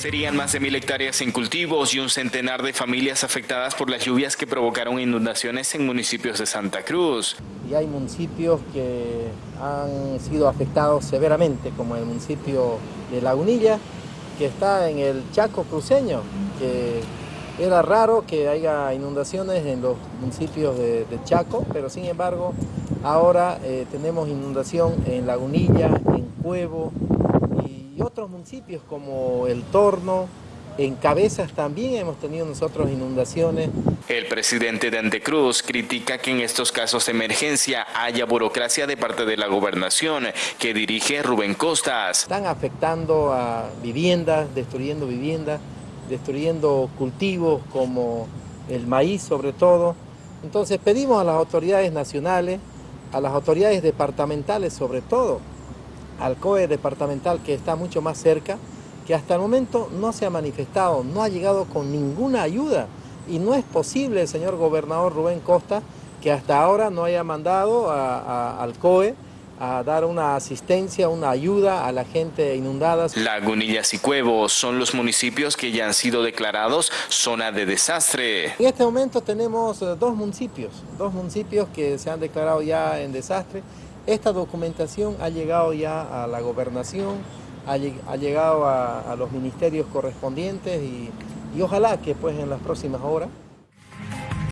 Serían más de mil hectáreas en cultivos y un centenar de familias afectadas por las lluvias que provocaron inundaciones en municipios de Santa Cruz. Y hay municipios que han sido afectados severamente, como el municipio de Lagunilla, que está en el Chaco cruceño, que era raro que haya inundaciones en los municipios de, Chaco, pero sin embargo ahora eh, tenemos inundación en Lagunilla, en Cuevo, y otros municipios como El Torno, en Cabezas también hemos tenido nosotros inundaciones. El presidente de Antecruz critica que en estos casos de emergencia haya burocracia de parte de la gobernación que dirige Rubén Costas. Están afectando a viviendas, destruyendo viviendas, destruyendo cultivos como el maíz sobre todo. Entonces pedimos a las autoridades nacionales, a las autoridades departamentales sobre todo, al COE departamental que está mucho más cerca, que hasta el momento no se ha manifestado, no ha llegado con ninguna ayuda y no es posible, señor gobernador Rubén Costa, que hasta ahora no haya mandado al COE a dar una asistencia, una ayuda a la gente inundada. Lagunillas y Cuevos son los municipios que ya han sido declarados zona de desastre. En este momento tenemos eh, dos municipios, dos municipios que se han declarado ya en desastre. Esta documentación ha llegado ya a la gobernación, ha, llegado a, los ministerios correspondientes y, y ojalá que pues en las próximas horas